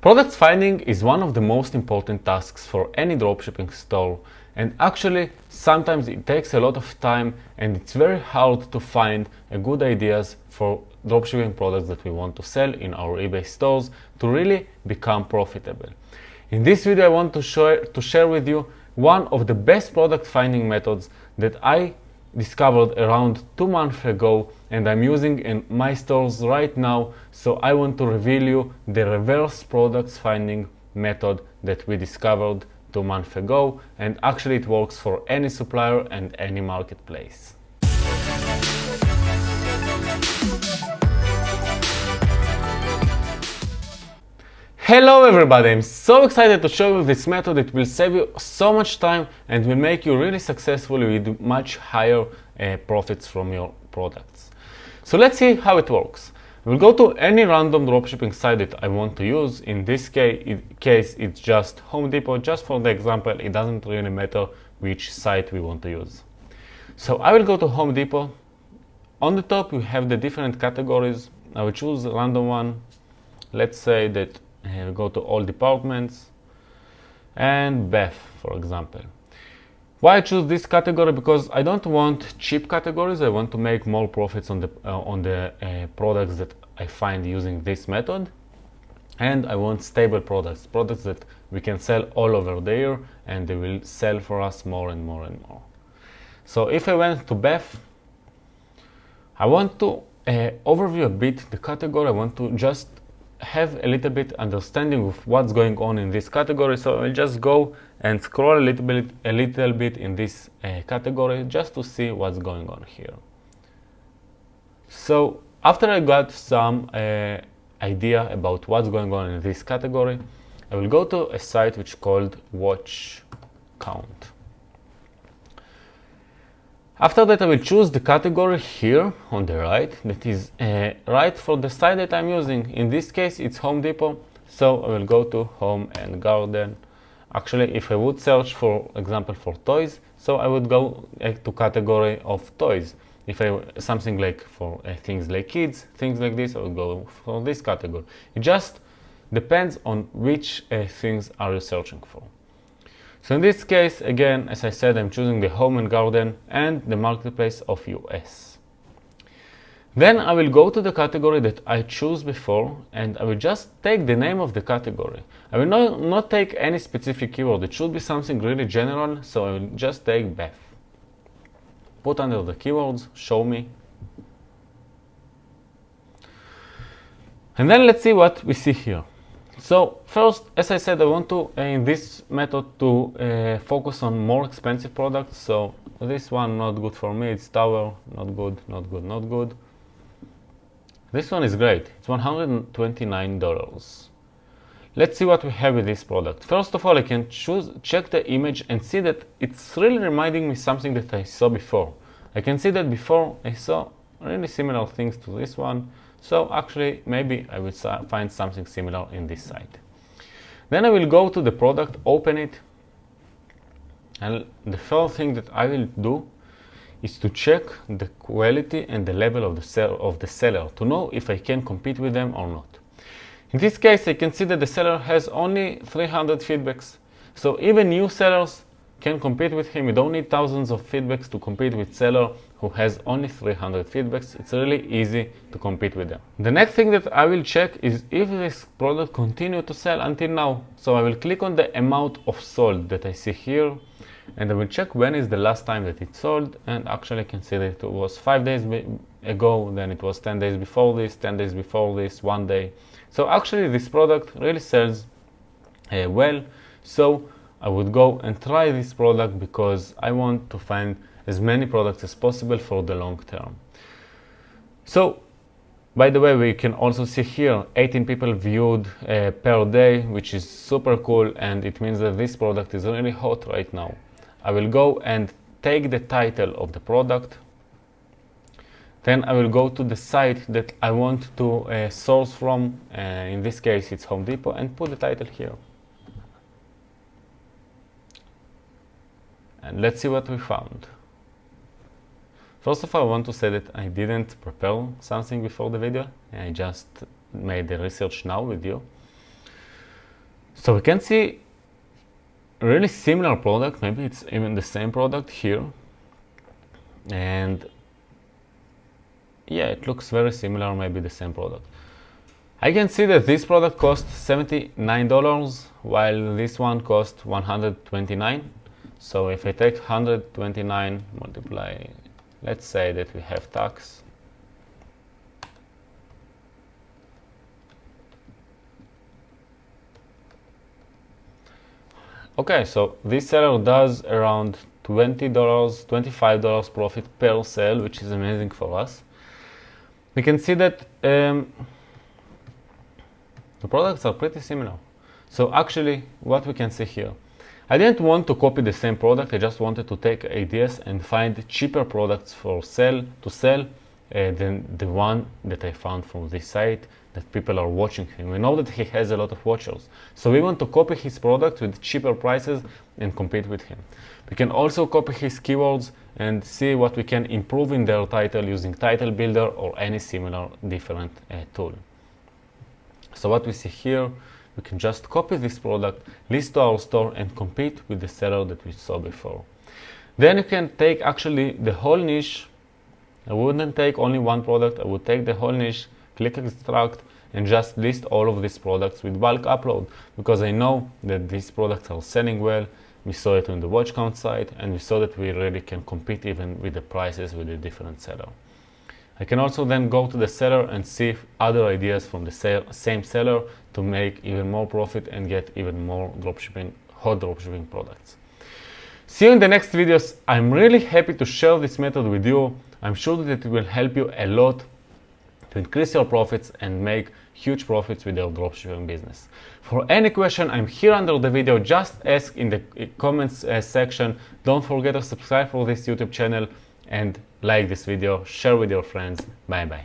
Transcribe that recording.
Product finding is one of the most important tasks for any dropshipping store and actually sometimes it takes a lot of time and it's very hard to find good ideas for dropshipping products that we want to sell in our eBay stores to really become profitable. In this video I want to, show, to share with you one of the best product finding methods that I discovered around two months ago and I'm using in my stores right now so I want to reveal you the reverse products finding method that we discovered two months ago and actually it works for any supplier and any marketplace. Hello everybody, I'm so excited to show you this method. It will save you so much time and will make you really successful with much higher uh, profits from your products. So let's see how it works. We'll go to any random dropshipping site that I want to use. In this case, case, it's just Home Depot. Just for the example, it doesn't really matter which site we want to use. So I will go to Home Depot. On the top, you have the different categories. I will choose a random one. Let's say that uh, go to all departments and Bath, for example. Why I choose this category? Because I don't want cheap categories. I want to make more profits on the uh, on the uh, products that I find using this method, and I want stable products, products that we can sell all over there, and they will sell for us more and more and more. So if I went to Bath, I want to uh, overview a bit the category. I want to just have a little bit understanding of what's going on in this category so I'll just go and scroll a little bit a little bit in this uh, category just to see what's going on here. So after I got some uh, idea about what's going on in this category I will go to a site which called watch count after that I will choose the category here on the right that is uh, right for the site that I'm using. In this case it's Home Depot so I will go to Home and Garden. Actually if I would search for example for toys so I would go uh, to category of toys. If I something like for uh, things like kids, things like this I would go for this category. It just depends on which uh, things are you searching for. So in this case, again, as I said, I'm choosing the home and garden and the marketplace of US. Then I will go to the category that I choose before and I will just take the name of the category. I will not, not take any specific keyword. It should be something really general, so I will just take Bath. Put under the keywords, show me. And then let's see what we see here. So first, as I said, I want to, in this method, to uh, focus on more expensive products. So this one not good for me, it's tower, not good, not good, not good. This one is great, it's $129. Let's see what we have with this product. First of all, I can choose, check the image and see that it's really reminding me something that I saw before. I can see that before I saw really similar things to this one. So actually, maybe I will find something similar in this site. Then I will go to the product, open it, and the first thing that I will do is to check the quality and the level of the, sell of the seller to know if I can compete with them or not. In this case, I can see that the seller has only 300 feedbacks. So even new sellers can compete with him. You don't need thousands of feedbacks to compete with seller who has only 300 feedbacks. It's really easy to compete with them. The next thing that I will check is if this product continue to sell until now. So I will click on the amount of sold that I see here and I will check when is the last time that it sold and actually I can see that it was 5 days ago, then it was 10 days before this, 10 days before this, 1 day. So actually this product really sells uh, well. So I would go and try this product because I want to find as many products as possible for the long term. So, by the way, we can also see here 18 people viewed uh, per day, which is super cool and it means that this product is really hot right now. I will go and take the title of the product. Then I will go to the site that I want to uh, source from. Uh, in this case, it's Home Depot and put the title here. And let's see what we found. First of all, I want to say that I didn't prepare something before the video. I just made the research now with you. So we can see really similar product, maybe it's even the same product here. And yeah, it looks very similar, maybe the same product. I can see that this product cost $79 while this one cost 129 so if I take 129 multiply let's say that we have tax okay so this seller does around $20 $25 profit per sale which is amazing for us we can see that um, the products are pretty similar. So actually, what we can see here, I didn't want to copy the same product, I just wanted to take ideas and find cheaper products for sell to sell uh, than the one that I found from this site that people are watching him. We know that he has a lot of watchers. So we want to copy his product with cheaper prices and compete with him. We can also copy his keywords and see what we can improve in their title using title builder or any similar different uh, tool. So what we see here, we can just copy this product, list to our store and compete with the seller that we saw before. Then you can take actually the whole niche. I wouldn't take only one product, I would take the whole niche, click extract and just list all of these products with bulk upload because I know that these products are selling well. We saw it on the WatchCount site and we saw that we really can compete even with the prices with a different seller. I can also then go to the seller and see other ideas from the same seller to make even more profit and get even more dropshipping, hot dropshipping products. See you in the next videos. I'm really happy to share this method with you. I'm sure that it will help you a lot to increase your profits and make huge profits with your dropshipping business. For any question, I'm here under the video. Just ask in the comments uh, section. Don't forget to subscribe for this YouTube channel and like this video, share with your friends. Bye bye.